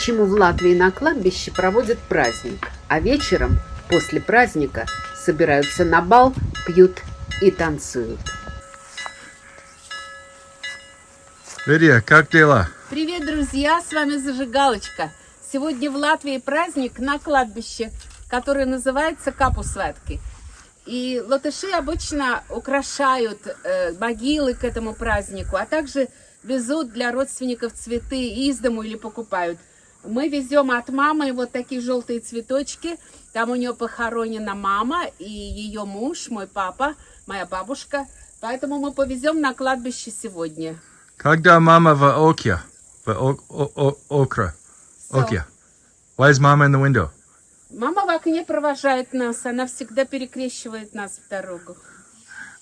почему в Латвии на кладбище проводят праздник, а вечером после праздника собираются на бал, пьют и танцуют. Лидия, как дела? Привет, друзья! С вами Зажигалочка. Сегодня в Латвии праздник на кладбище, который называется Капусвятки. И латыши обычно украшают э, могилы к этому празднику, а также везут для родственников цветы из дому или покупают. Мы везем от мамы вот такие желтые цветочки. Там у нее похоронена мама и ее муж, мой папа, моя бабушка. Поэтому мы повезем на кладбище сегодня. Когда мама в Оке? В о о о Окра? So, Оке. Why is mama in the window? Мама в окне провожает нас, она всегда перекрещивает нас в дорогу.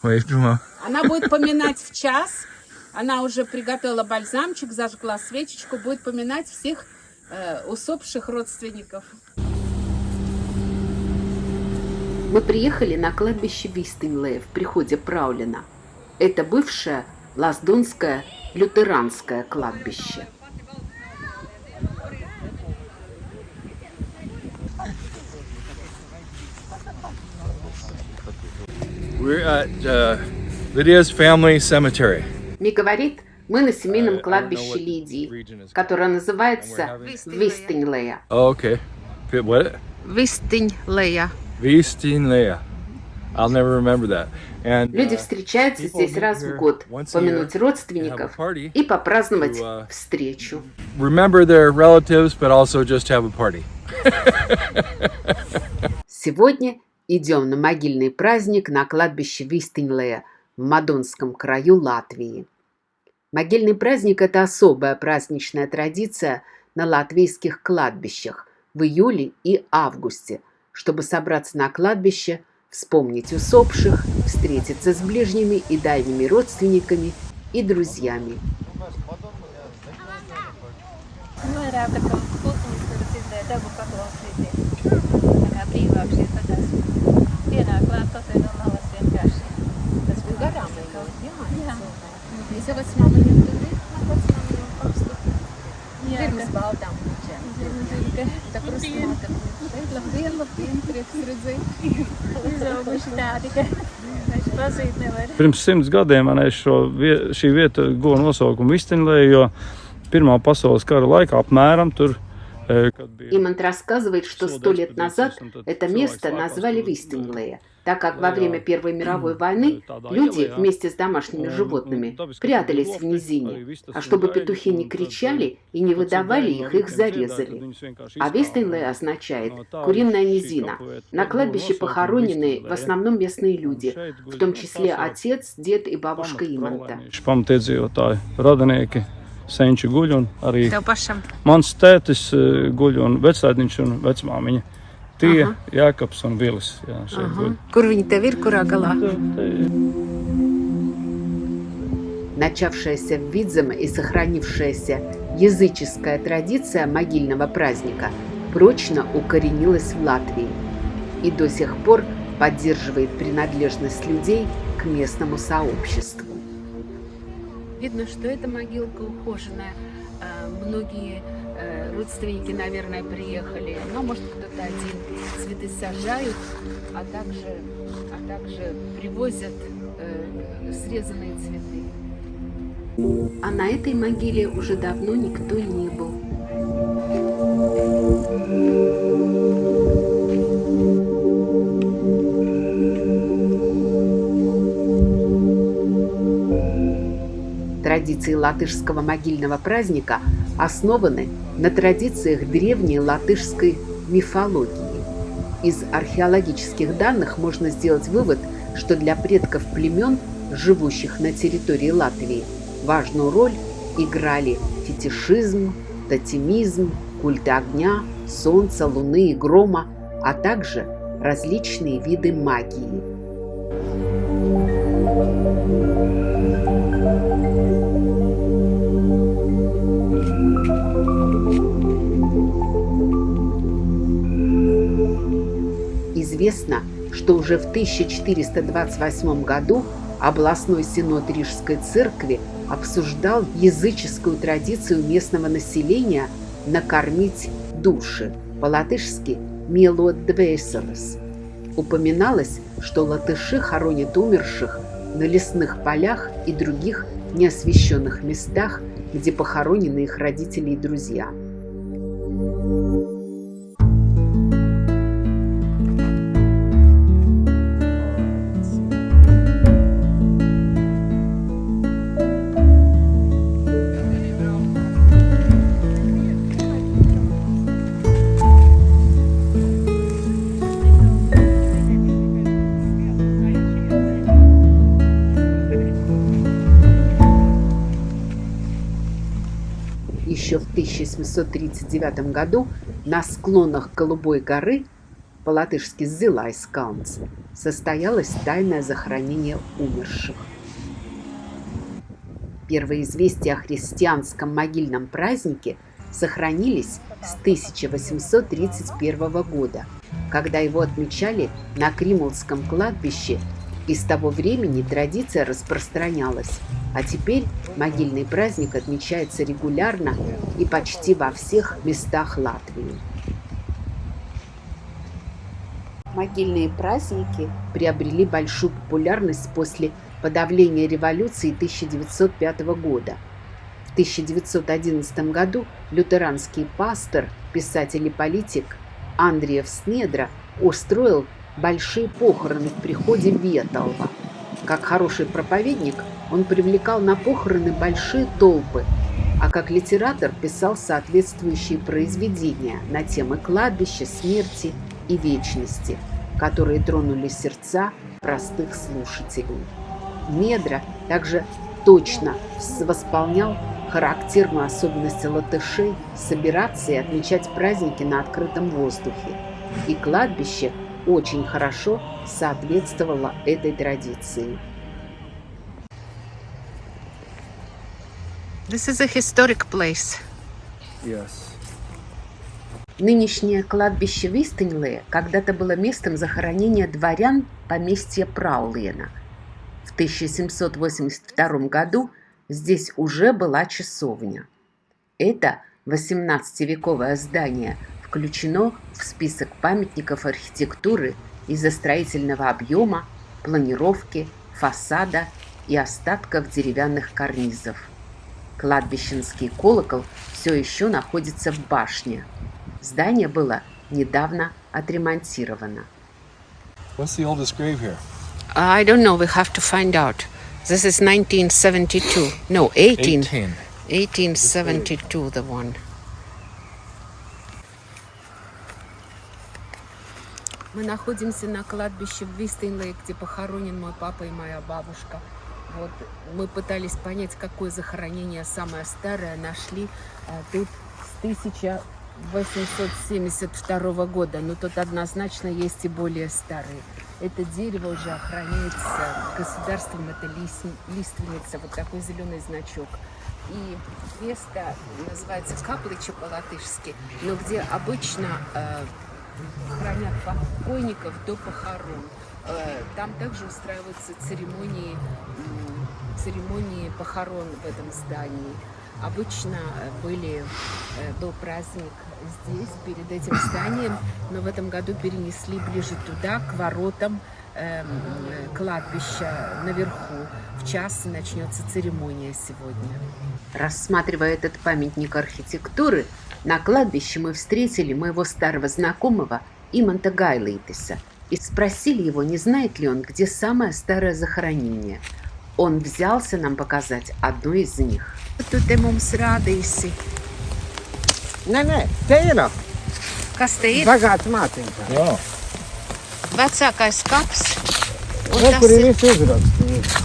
Wait, Джума. Она будет поминать в час. Она уже приготовила бальзамчик, зажгла свечечку, будет поминать всех усопших родственников. Мы приехали на кладбище Вистенлея в приходе Праулина. Это бывшее Лаздонское лютеранское кладбище. We're at uh, Lydia's family cemetery. Ми говорит, мы на семейном кладбище Лидии, которое называется. Oh, okay. Fit- What? Вистинлея. Vistinlea. I'll never remember that. And Люди uh, встречаются people здесь раз в год, помянуть year родственников и попраздновать to, uh, встречу. remember their relatives, but also just have a party. Сегодня идем на могильный праздник на кладбище Вистенлея в Мадонском краю Латвии. Могильный праздник – это особая праздничная традиция на латвийских кладбищах в июле и августе, чтобы собраться на кладбище, вспомнить усопших, встретиться с ближними и дальними родственниками и друзьями. Dabu paklausīties. Jūs jau vecmāmiņa tur ir? Vecmāmiņa pastu. Jā, Pirms ka- baldām puķiem. ka Tā krustmāte šeit. Labdien, labdien, prieks redzēt. izauguši tādi, ka vairs pazīt nevar. Pirms simts gadiem man šo, vie- šī vieta guva nosaukumu Vistinlē, jo Pirmā pasaules kara laikā apmēram tur, э, kad bija Имант рассказывает, что сто лет назад это место назвали Вистенлея, так как во время Первой мировой войны люди вместе с домашними животными прятались в низине, а чтобы петухи не кричали и не выдавали их, их зарезали. А Вистенлей означает «куриная низина». На кладбище похоронены в основном местные люди, в том числе отец, дед и бабушка Иманта. Senči guļ un arī mans tētis guļ un vecēdiņš un vecmāmiņa. Tie, Aha. Jākaps un Vilis. Jā. Kur viņi tev ir, kurā galā? Начавшаяся в Видземе и сохранившаяся языческая традиция могильного праздника прочно укоренилась в Латвии и до сих пор поддерживает принадлежность людей к местному сообществу. Видно, что эта могилка ухоженная. А, Многие э, родственники, наверное, приехали. Но, может, кто-то один цветы сажают, а также, а также привозят э, срезанные цветы. А на этой могиле уже давно никто не был. Традиции латышского могильного праздника основаны на традициях древней латышской мифологии. Из археологических данных можно сделать вывод, что для предков племен, живущих на территории Латвии, важную роль играли фетишизм, тотемизм, культ огня, солнца, луны и грома, а также различные виды магии. Известно, что уже в 1428 году областной синод Рижской церкви обсуждал языческую традицию местного населения «накормить души», по-латышски «милодвеселес». Упоминалось, что латыши хоронят умерших на лесных полях и других неосвещенных местах, где похоронены их родители и друзья. Еще в 1739 году на склонах Голубой горы, по-латышски Зилайскаунц, состоялось тайное захоронение умерших. Первые известия о христианском могильном празднике сохранились с 1831 года, когда его отмечали на Кримулском кладбище и с того времени традиция распространялась, а теперь могильный праздник отмечается регулярно и почти во всех местах Латвии. Могильные праздники приобрели большую популярность после подавления революции 1905 года. В 1911 году лютеранский пастор, писатель и политик Андреев Снедра устроил большие похороны в приходе Ветолва. Как хороший проповедник, он привлекал на похороны большие толпы, а как литератор писал соответствующие произведения на темы кладбища, смерти и вечности, которые тронули сердца простых слушателей. Медра также точно восполнял характерную особенность латышей собираться и отмечать праздники на открытом воздухе. И кладбище – очень хорошо соответствовала этой традиции. This is a historic place. Yes. Нынешнее кладбище Вистенле когда-то было местом захоронения дворян поместья Праулена. В 1782 году здесь уже была часовня. Это 18-вековое здание включено в список памятников архитектуры из-за строительного объема, планировки, фасада и остатков деревянных карнизов. Кладбищенский колокол все еще находится в башне. Здание было недавно отремонтировано. What's the oldest grave here? I don't know. We have to find out. This is 1972. No, 18. 18. 1872, the one. Мы находимся на кладбище в Вистенлей, где похоронен мой папа и моя бабушка. Вот мы пытались понять, какое захоронение самое старое нашли а, тут с 1872 года. Но тут однозначно есть и более старые. Это дерево уже охраняется государством, это лист, лиственница, вот такой зеленый значок. И место называется Каплыча по-латышски, но где обычно э, хранят покойников до похорон. Э, там также устраиваются церемонии, церемонии похорон в этом здании. Обычно э, были, э, был праздник здесь, перед этим зданием, но в этом году перенесли ближе туда, к воротам эм, кладбища наверху. В час начнется церемония сегодня. Рассматривая этот памятник архитектуры, на кладбище мы встретили моего старого знакомого Иманта Гайлейтеса и спросили его, не знает ли он, где самое старое захоронение. Он взялся нам показать одно из них. Tu te mums rādīsi, Nē, nē, te ir kas te ir. Oh. Vecākais kaps. Un Re, tas kur ir viss uzrakstīts.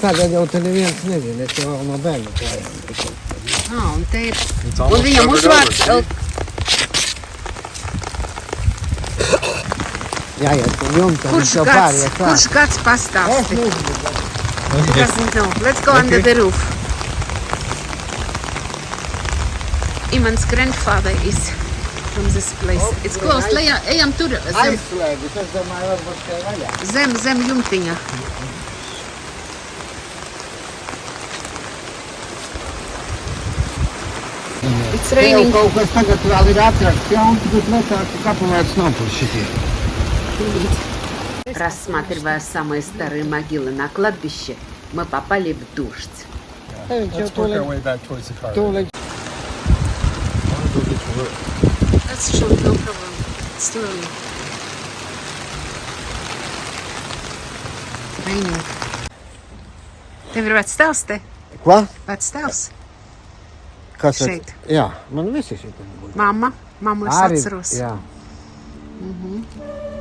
Tagad jau te neviens nezina, es jau no bērna klājām. ah, un te ir. Un viņam uzvārds Jāiet pa jumtam, Kurš jau gads, pāriet klāt. kurš gads Es pastāsti? nezinu. He doesn't know. Let's go under the roof. Iman's grandfather is from this place. It's close. Lejā, ejam tur zem, zem, zem jumtiņa. It's raining. kaut kas tagad vēl ir atrasts jauns, bet netāk kapelēts nav par šitie. Рассматривая самые старые могилы на кладбище, мы попали в дождь. Jau Let's work our way back towards the car. совершенно ты права. Странно. Vainīgi. Tev ir vecs tēls te? Ko? Vecs tēls. Kas šeit? At... Jā, man visi šeit. Mamma, mammu es Arī, atceros. Jā. Mhm. Mm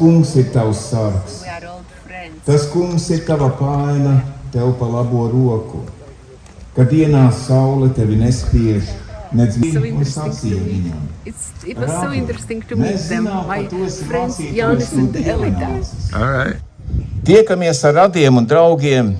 kungs ir tavs sargs. We are old friends. Tas kungs ir tava paina, tev pa labo roku. Kad ienāc saule, tevi nespiež, So viņa un sacīja viņam. It's, it was so interesting to meet them, my friends no and Elita. All right. Tiekamies ar radiem un draugiem,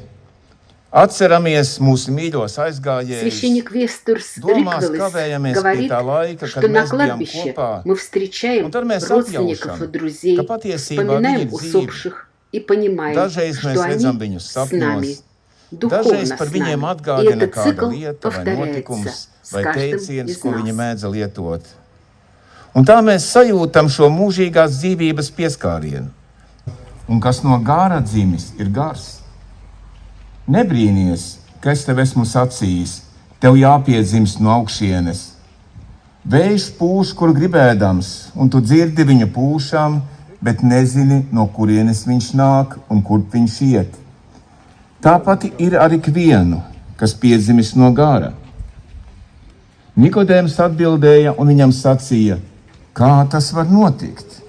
atceramies mūsu mīļos aizgājējus. Священник Вестерс Domās Риквелес kavējamies pie говорит, tā laika, что kad на mēs bijām кладбище kopā. мы встречаем Un tad mēs родственников apjaušam, и друзей, ka patiesībā viņi вспоминаем ir dzīvi. усопших и понимаем, Dažreiz mēs что redzam они viņus с нами, sapņos, духовно dažreiz с par viņiem нами. И atgādina этот kāda цикл lieta vai повторяется notikums с vai каждым teiciens, из ko viņi нас. mēdza lietot. Un tā mēs sajūtam šo mūžīgās dzīvības pieskārienu. Un kas no gāra dzimis, ir gars. Nebrīnīties, ka es tev esmu sacījis, tev jāpiedzimst no augšienes. Vējš pūš, kur gribēdams, un tu dzirdi viņa pūšām, bet nezini, no kurienes viņš nāk un kur viņš iet. Tāpat ir ar ikvienu, kas piedzimis no gara. Nikodējums atbildēja un viņam sacīja, kā tas var notikt?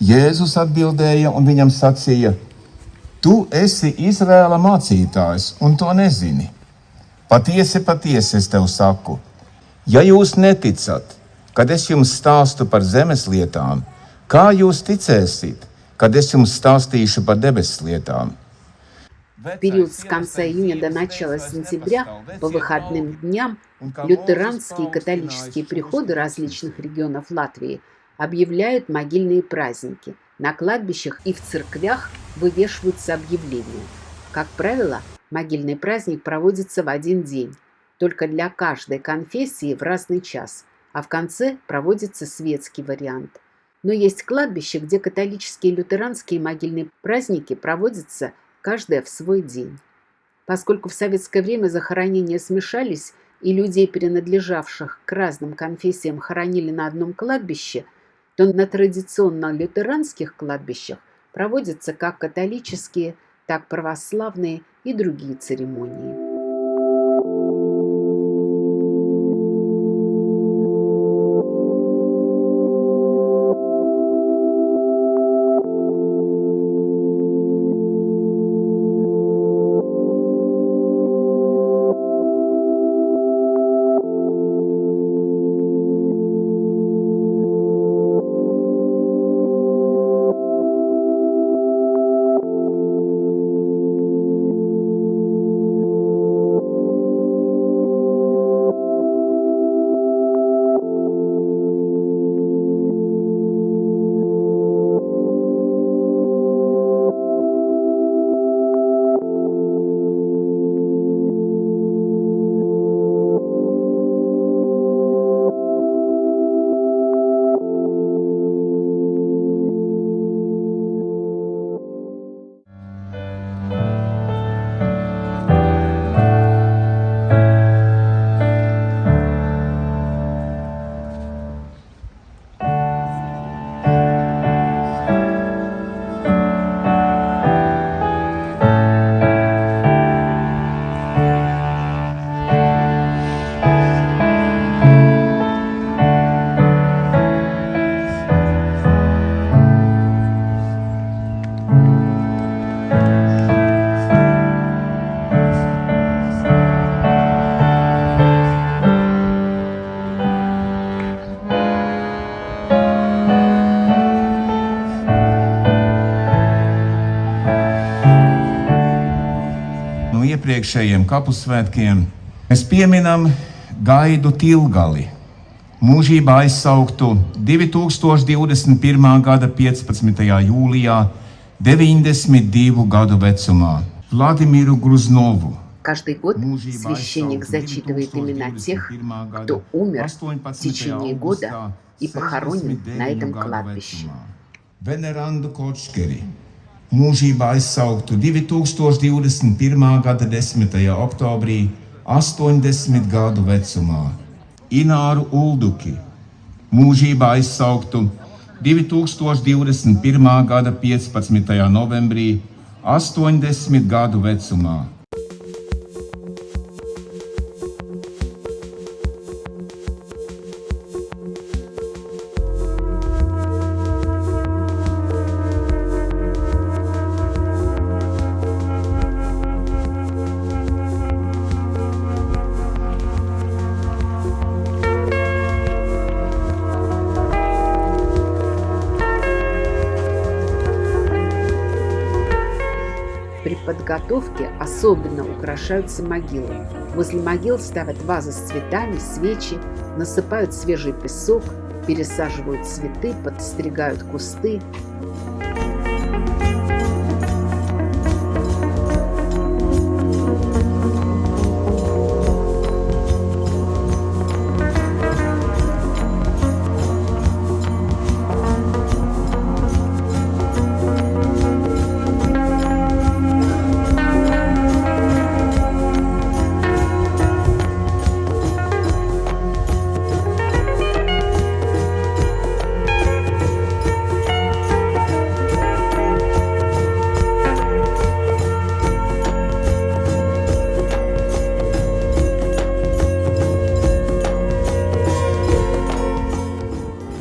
Jēzus atbildēja un viņam sacīja, Tu esi Izrēla mācītājs un to nezini. Patiesi, patiesi es tev saku, ja jūs neticat, kad es jums stāstu par zemes lietām, kā jūs ticēsiet, kad es jums stāstīšu par debesu lietām? В период с конца июня до начала сентября по выходным дням лютеранские и католические приходы различных регионов Латвии объявляют могильные праздники. На кладбищах и в церквях вывешиваются объявления. Как правило, могильный праздник проводится в один день, только для каждой конфессии в разный час, а в конце проводится светский вариант. Но есть кладбища, где католические и лютеранские могильные праздники проводятся каждая в свой день. Поскольку в советское время захоронения смешались и людей, принадлежавших к разным конфессиям, хоронили на одном кладбище, то на традиционно лютеранских кладбищах проводятся как католические, так православные и другие церемонии. iepriekšējiem kapusvētkiem mēs pieminam Gaidu Tilgali, mūžībā aizsauktu 2021. gada 15. jūlijā 92 gadu vecumā Vladimiru Gruznovu. Каждый год священник зачитывает имена тех, кто умер в течение года и похоронен на этом кладбище. Venerandu Kočkeri mūžībā aizsauktu 2021. gada 10. oktobrī 80 gadu vecumā. Ināru Ulduki mūžībā aizsauktu 2021. gada 15. novembrī 80 gadu vecumā. При подготовке особенно украшаются могилы. Возле могил ставят вазы с цветами, свечи, насыпают свежий песок, пересаживают цветы, подстригают кусты.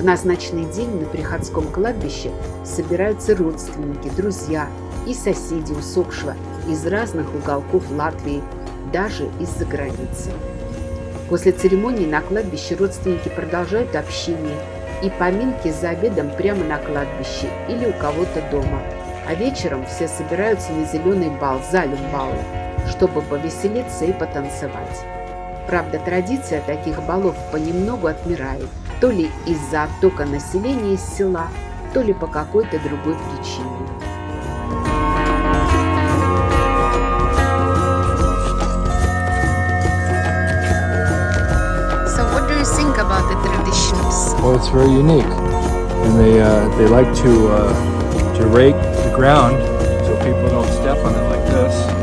Назначенный день на Приходском кладбище собираются родственники, друзья и соседи усопшего из разных уголков Латвии, даже из-за границы. После церемонии на кладбище родственники продолжают общение и поминки за обедом прямо на кладбище или у кого-то дома. А вечером все собираются на зеленый бал, залюм бала, чтобы повеселиться и потанцевать. Правда, традиция таких балов понемногу отмирает, то ли из-за оттока населения из села, то ли по какой-то другой причине. So, what do you think about the traditions? Well, it's very unique, and they uh, they like to uh, to rake the ground so people don't step on it like this.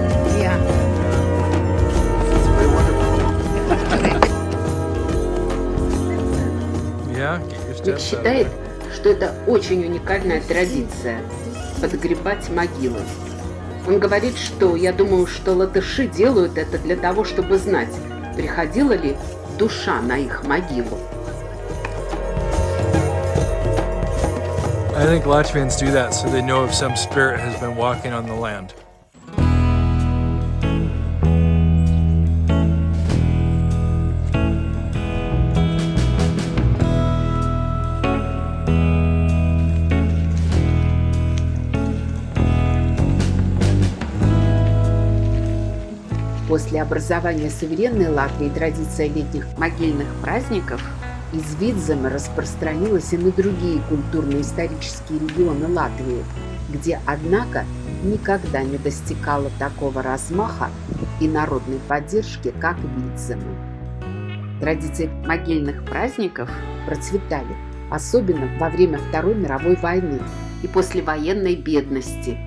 Yeah, get your Ник steps out of считает, что это очень уникальная традиция – подгребать могилы. Он говорит, что я думаю, что латыши делают это для того, чтобы знать, приходила ли душа на их могилу. I think Latvians do that so they know if some spirit has been walking on the land. После образования суверенной Латвии традиция летних могильных праздников из Видзема распространилась и на другие культурно-исторические регионы Латвии, где, однако, никогда не достигала такого размаха и народной поддержки, как Видзема. Традиции могильных праздников процветали, особенно во время Второй мировой войны и послевоенной бедности.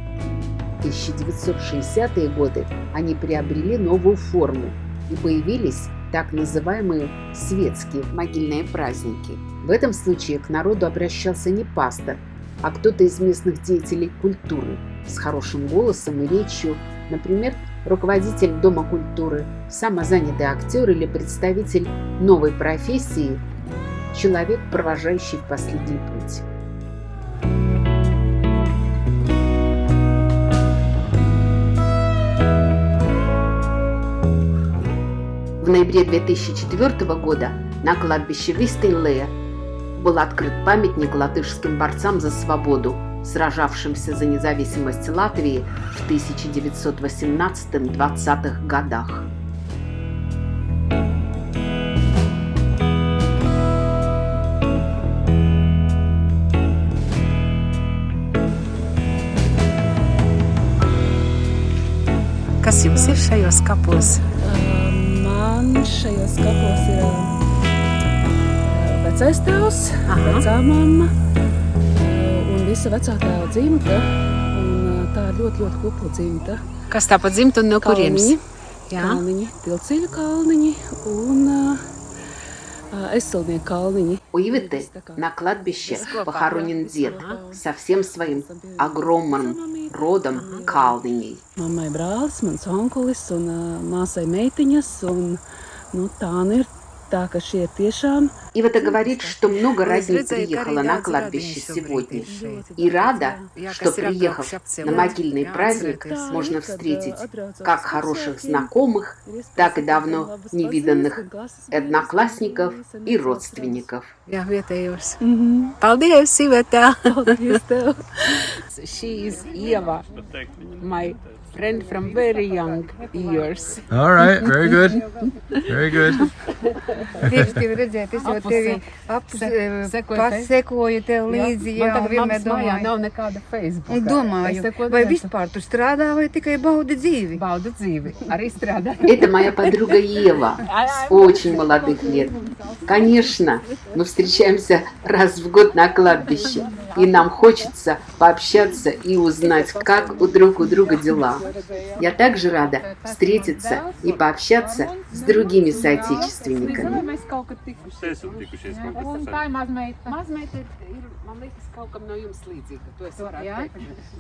В 1960-е годы они приобрели новую форму и появились так называемые светские могильные праздники. В этом случае к народу обращался не пастор, а кто-то из местных деятелей культуры с хорошим голосом и речью, например, руководитель Дома культуры, самозанятый актер или представитель новой профессии, человек, провожающий в последний путь. В ноябре 2004 года на кладбище Вистенлея был открыт памятник латышским борцам за свободу сражавшимся за независимость Латвии в 1918-20-х годах. Kas jums ir šajos? man šajos kapos ir eh, vecais tēvs, vecā mamma eh, un visa vecā tēva dzimta. Un eh, tā ir ļoti, ļoti kupla dzimta. Kas tā pa dzimta un no kurienes? Jā. Kalniņi, tilciļu kalniņi un uh, eselnieku kalniņi. У Ивиты на кладбище похоронен дед со всем своим огромным родом калниней. Mammai brālis, mans onkulis un māsai meitiņas. Un, nu, tā ir tā, ka šie ir tiešām Ивета говорит, что много родни приехала на кладбище сегодня. И рада, что, приехав на могильный праздник, можно встретить как хороших знакомых, так и давно невиданных одноклассников и родственников. Jā, vietējos. Paldies, Iveta! Paldies tev! She is Eva, my friend from very young years. All right, very good. Very good. Prieks tevi redzēt, es jau tevi pasekoju tev līdzi, jā, Man tagad vienmēr domāju. nav nekāda Facebook. Un domāju, vai vispār tu strādā vai tikai baudi dzīvi? Baudu dzīvi, arī strādā. Это моя подруга Ева с очень молодых лет. Конечно, мы встречаемся раз в год на кладбище, и нам хочется пообщаться и узнать, как у друг у друга дела. Я также рада встретиться и пообщаться с другими соотечественниками. Mēs kaut tikušies. Un tā ir mazmeita. Mazmeita ir, man liekas, kaut kam no jums līdzīga. To es varētu Jā? teikt.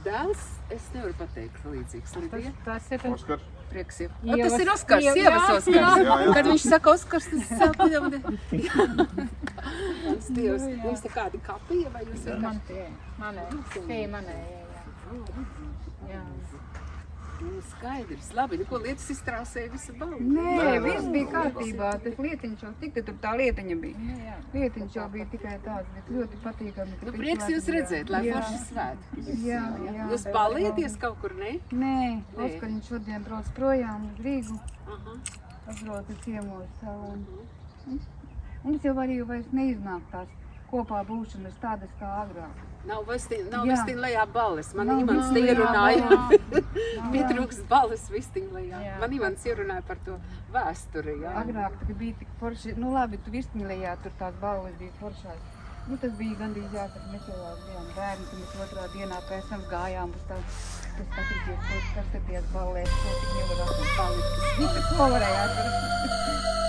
Dēls, es nevaru pateikt līdzīgs. Lidija. Tas ir Oskar. Prieks jau. Ievas- Tas ir Oskars, Ie- sievas jā, Oskars. jā. Jā, jā. Kad viņš saka Oskars, tas saka jau. Tas Dievs, jums te kādi kapija vai jūs Man vienkārši? tie, manē, tie manē, jā, jā. jā. Nu, skaidrs, labi, nu ko lietas iztrāsēja visu balvu. Nē, viss bija kārtībā, tas lietiņš jau tik, tur tā lietiņa bija. Lietiņš jau bija tikai tāds, bet ļoti patīkami. ka Nu, prieks jūs redzēt, lai Jā. forši svētki. Jā, jā. Jūs balieties kaut kur, ne? Nē, Nē. Oskariņš šodien brauc projām uz Rīgu, Aha. atbrauc ciemos un es jau arī vairs neiznāk tās kopā būšanas tādas kā agrāk. Nav vistiņ, nav vistiņ lejā balles. Man Nav Imants te lejā ierunāja. balles. Pietrūkst balles vistiņ lejā. Jā. Man Imants ierunāja par to vēsturi. Jā. Agrāk tā bija tik forši, nu labi, tu virsmīlējā, tur tās balvas bija foršās. Nu, tas bija gandrīz jāsaka, mēs jau bijām bērni, tad mēs otrā dienā pēc tam gājām uz tādu, tas skatīties, kas tad tajās ballēs, ko tik nevar atrast palikt. Nu, ko varēja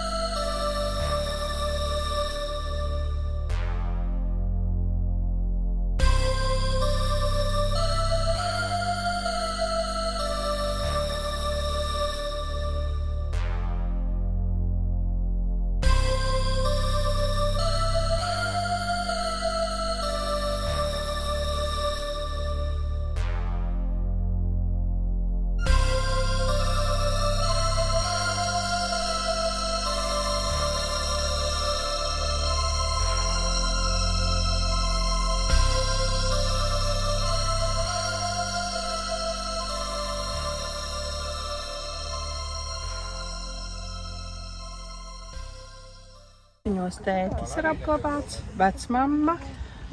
atrast? Viņos tētis ir apglabāts, vecmamma.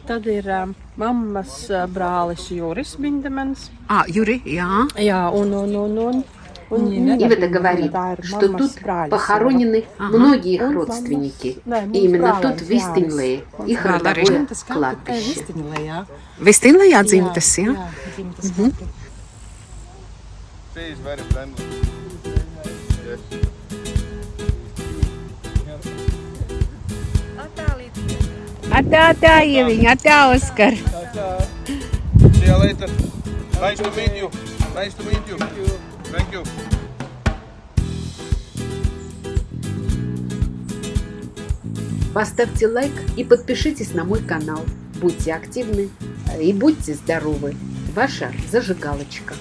Tad ir um, mammas uh, brālis Juris Bindemans. А, Юрий, jā. Jā, un, un, un, un, un Nina Ивета говорит, tā ir что mammas тут brāļa похоронены Ага. многие их Un родственники. mammas- Nē, И именно mums тут, в brālis Вистинлее, их Vēl arī родовое Tas кладбище. Vistinlējā. Vistinlajā dzimtas, jā? Jā, dzimtas Atā, tā, Ieviņa, atā, Oskar. See you later. Nice to meet you. Nice to meet you. Thank you. Поставьте лайк и подпишитесь на мой канал. Будьте активны и будьте здоровы. Ваша зажигалочка.